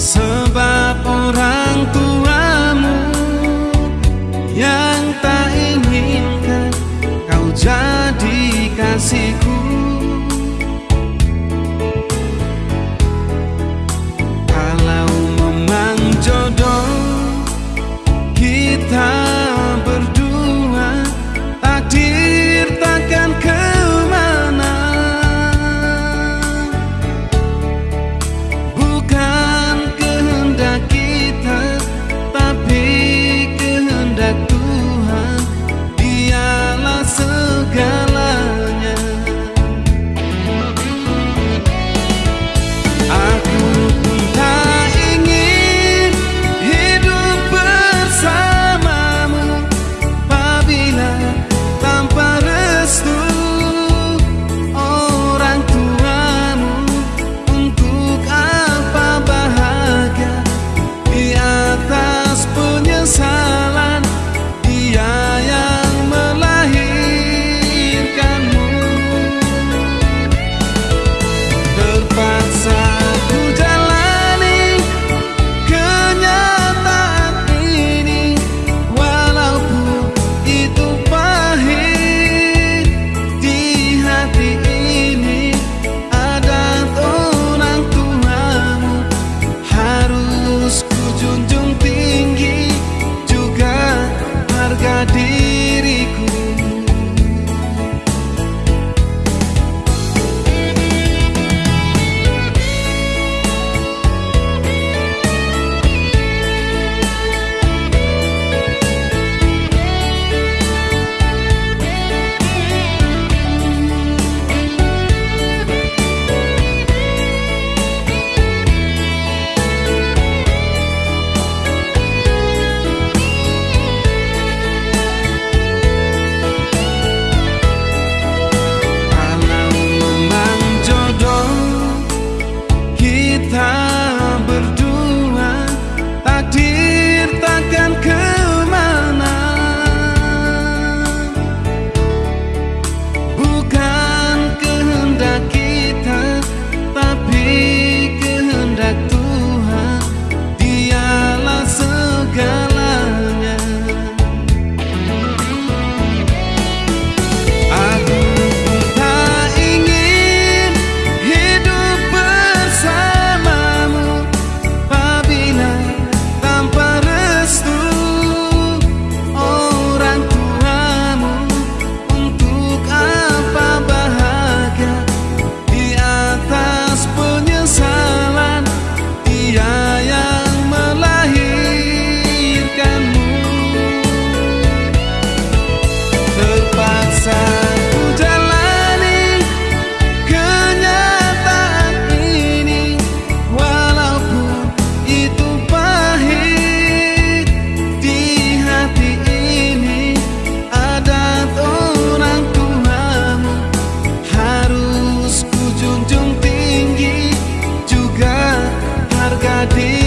Sebab orang a ti.